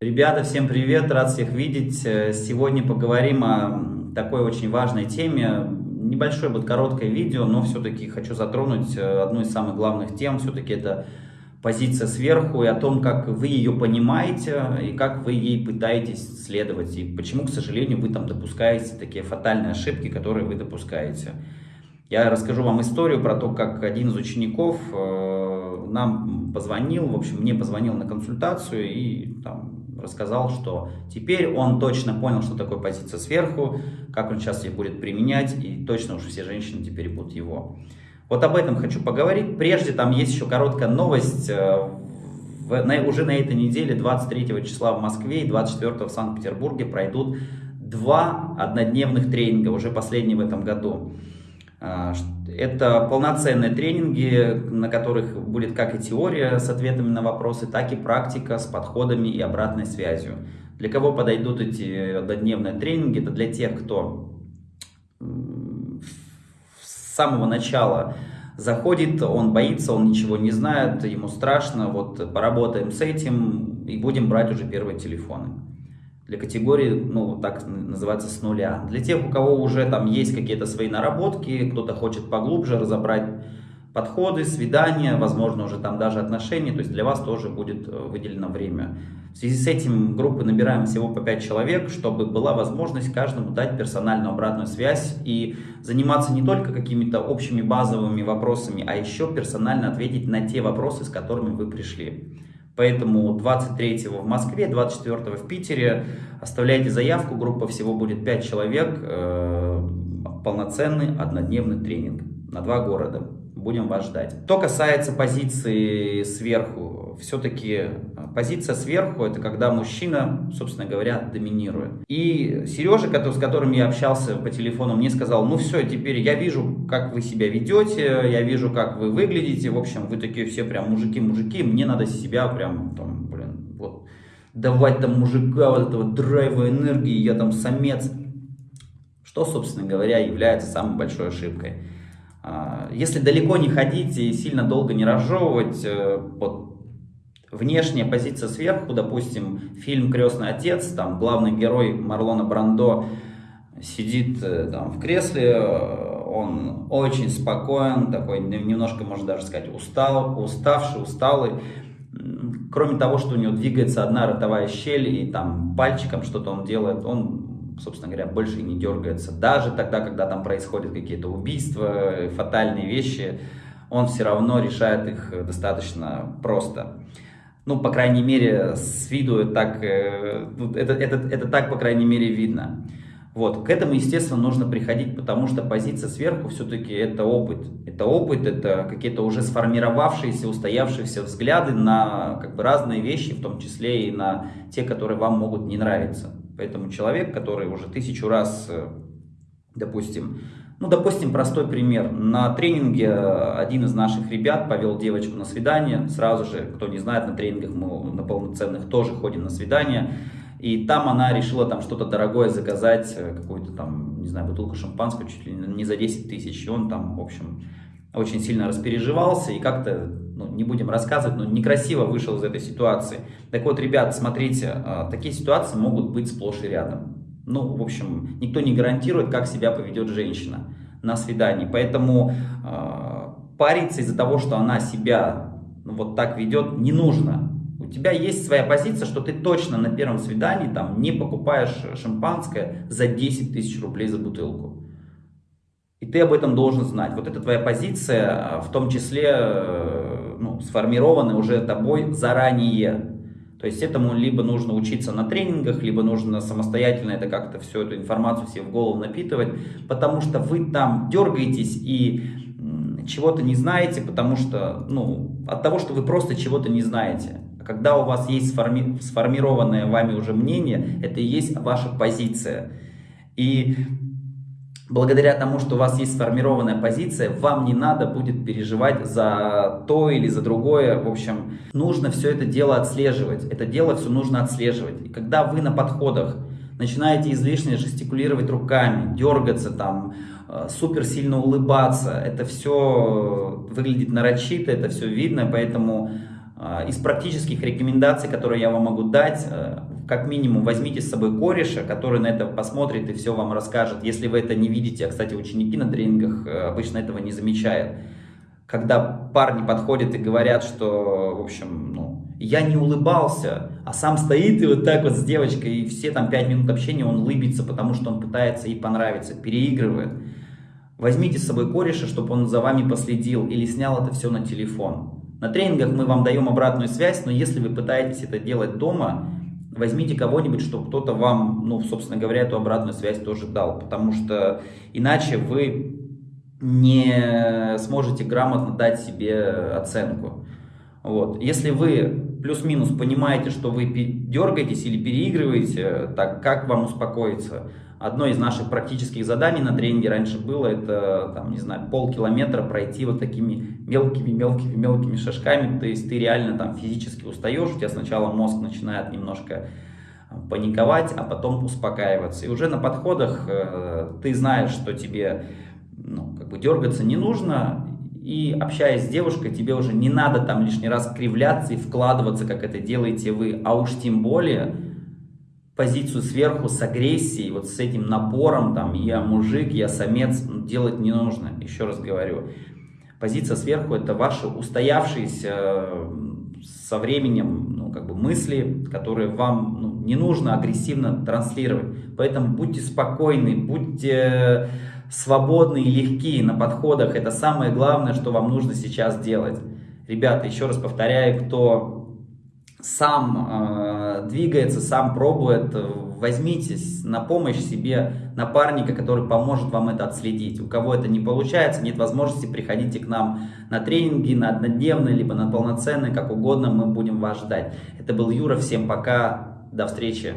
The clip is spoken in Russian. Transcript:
Ребята, всем привет, рад всех видеть. Э, сегодня поговорим о такой очень важной теме. Небольшое будет короткое видео, но все-таки хочу затронуть э, одну из самых главных тем. Все-таки это позиция сверху и о том, как вы ее понимаете и как вы ей пытаетесь следовать. И почему, к сожалению, вы там допускаете такие фатальные ошибки, которые вы допускаете. Я расскажу вам историю про то, как один из учеников э, нам позвонил, в общем, мне позвонил на консультацию и там, рассказал, что теперь он точно понял, что такое позиция сверху, как он сейчас ее будет применять, и точно уж все женщины теперь будут его. Вот об этом хочу поговорить. Прежде там есть еще короткая новость. Э, на, уже на этой неделе, 23 числа в Москве и 24 в Санкт-Петербурге пройдут два однодневных тренинга, уже последний в этом году. А, это полноценные тренинги, на которых будет как и теория с ответами на вопросы, так и практика с подходами и обратной связью. Для кого подойдут эти однодневные тренинги? Это для тех, кто с самого начала заходит, он боится, он ничего не знает, ему страшно, вот поработаем с этим и будем брать уже первые телефоны для категории, ну, так называется, с нуля. Для тех, у кого уже там есть какие-то свои наработки, кто-то хочет поглубже разобрать подходы, свидания, возможно, уже там даже отношения, то есть для вас тоже будет э, выделено время. В связи с этим группы набираем всего по 5 человек, чтобы была возможность каждому дать персональную обратную связь и заниматься не только какими-то общими базовыми вопросами, а еще персонально ответить на те вопросы, с которыми вы пришли. Поэтому 23 в Москве, 24 в Питере. Оставляйте заявку, группа всего будет 5 человек. Э, полноценный однодневный тренинг на два города. Будем вас ждать. Что касается позиции сверху, все-таки э, позиция сверху это когда мужчина, собственно говоря, доминирует. И Сережа, с которым я общался по телефону, мне сказал, ну все, теперь я вижу, как вы себя ведете, я вижу, как вы выглядите, в общем, вы такие все прям мужики-мужики, мне надо себя прям, там, блин, вот, давать там мужика, вот этого драйва, энергии, я там самец. Что, собственно говоря, является самой большой ошибкой. А, если далеко не ходить и сильно долго не разжевывать, э, вот, внешняя позиция сверху, допустим, фильм «Крестный отец», там главный герой Марлона Брандо сидит э, там в кресле, э, он очень спокоен, такой немножко, можно даже сказать, устал, уставший, усталый. Кроме того, что у него двигается одна ротовая щель и там пальчиком что-то он делает, он собственно говоря, больше не дергается. Даже тогда, когда там происходят какие-то убийства, фатальные вещи, он все равно решает их достаточно просто. Ну, по крайней мере, с виду так, э, это, это, это так, по крайней мере, видно. Вот, к этому, естественно, нужно приходить, потому что позиция сверху все-таки это опыт. Это опыт, это какие-то уже сформировавшиеся, устоявшиеся взгляды на как бы, разные вещи, в том числе и на те, которые вам могут не нравиться. Поэтому человек, который уже тысячу раз, э, допустим, ну, допустим, простой пример. На тренинге один из наших ребят повел девочку на свидание. Сразу же, кто не знает, на тренингах мы на полноценных тоже ходим на свидание. И там она решила там что-то дорогое заказать, э, какую-то там, не знаю, бутылку шампанского чуть ли не за 10 тысяч. И он там, в общем, очень сильно распереживался и как-то, ну, не будем рассказывать, но некрасиво вышел из этой ситуации. Так вот, ребят, смотрите, а, такие ситуации могут быть сплошь и рядом. Ну, в общем, никто не гарантирует, как себя поведет женщина на свидании. Поэтому э, париться из-за того, что она себя ну, вот так ведет, не нужно. У тебя есть своя позиция, что ты точно на первом свидании там не покупаешь шампанское за 10 тысяч рублей за бутылку. И ты об этом должен знать. Вот это твоя позиция, а, в том числе э, ну, сформирована уже тобой заранее. То есть этому либо нужно учиться на тренингах, либо нужно самостоятельно это как-то всю эту информацию себе в голову напитывать, потому что вы там дергаетесь и чего-то не знаете, потому что, ну, от того, что вы просто чего-то не знаете. А когда у вас есть сформи сформированное вами уже мнение, это и есть ваша позиция. И благодаря тому, что у вас есть сформированная позиция, вам не надо будет переживать за то или за другое. В общем, нужно все это дело отслеживать. Это дело все нужно отслеживать. И когда вы на подходах начинаете излишне жестикулировать руками, дергаться там, э, супер сильно улыбаться, это все выглядит нарочито, это все видно, поэтому э, из практических рекомендаций, которые я вам могу дать, э, как минимум возьмите с собой кореша, который на это посмотрит и все вам расскажет. Если вы это не видите, а, кстати, ученики на тренингах э, обычно этого не замечают. Когда парни подходят и говорят, что, в общем, ну, я не улыбался, а сам стоит и вот так вот с девочкой, и все там 5 минут общения он улыбится, потому что он пытается ей понравиться, переигрывает. Возьмите с собой кореша, чтобы он за вами последил или снял это все на телефон. На тренингах мы вам даем обратную связь, но если вы пытаетесь это делать дома, возьмите кого-нибудь, чтобы кто-то вам, ну, собственно говоря, эту обратную связь тоже дал, потому что иначе вы не сможете грамотно дать себе оценку. Вот. Если вы плюс-минус понимаете, что вы дергаетесь или переигрываете, так как вам успокоиться? Одно из наших практических заданий на тренинге раньше было, это, там, не знаю, полкилометра пройти вот такими мелкими-мелкими-мелкими шажками, то есть ты реально там физически устаешь, у тебя сначала мозг начинает немножко э, паниковать, а потом успокаиваться. И уже на подходах э, ты знаешь, что тебе ну, как бы дергаться не нужно, и общаясь с девушкой, тебе уже не надо там лишний раз кривляться и вкладываться, как это делаете вы, а уж тем более позицию сверху с агрессией, вот с этим напором, там, я мужик, я самец, делать не нужно, еще раз говорю. Позиция сверху это ваши устоявшиеся со временем ну, как бы мысли, которые вам ну, не нужно агрессивно транслировать. Поэтому будьте спокойны, будьте свободны и легкие на подходах. Это самое главное, что вам нужно сейчас делать. Ребята, еще раз повторяю, кто сам э, двигается, сам пробует, возьмитесь на помощь себе напарника, который поможет вам это отследить. У кого это не получается, нет возможности, приходите к нам на тренинги, на однодневные, либо на полноценные, как угодно, мы будем вас ждать. Это был Юра, всем пока, до встречи.